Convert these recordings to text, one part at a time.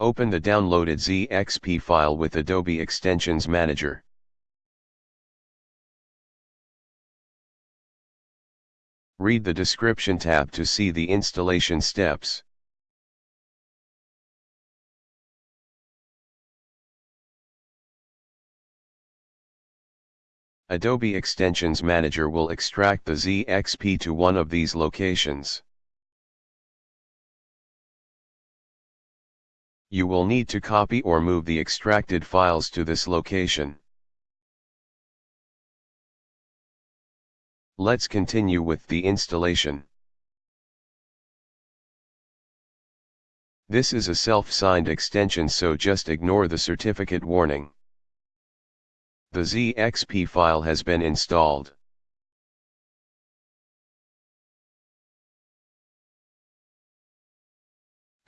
Open the downloaded ZXP file with Adobe Extensions Manager. Read the description tab to see the installation steps. Adobe Extensions Manager will extract the ZXP to one of these locations. You will need to copy or move the extracted files to this location. Let's continue with the installation. This is a self-signed extension so just ignore the certificate warning. The ZXP file has been installed.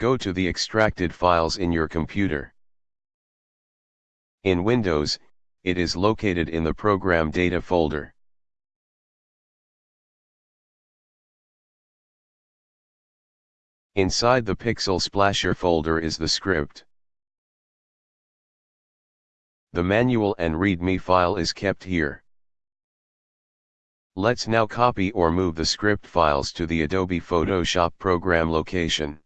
Go to the extracted files in your computer. In Windows, it is located in the Program Data folder. Inside the Pixel Splasher folder is the script. The manual and README file is kept here. Let's now copy or move the script files to the Adobe Photoshop program location.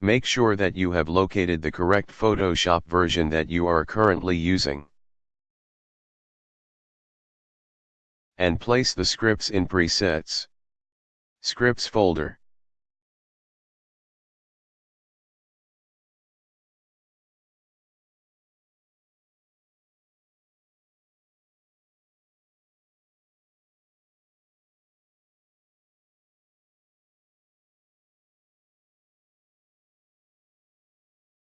Make sure that you have located the correct Photoshop version that you are currently using. And place the scripts in presets. Scripts folder.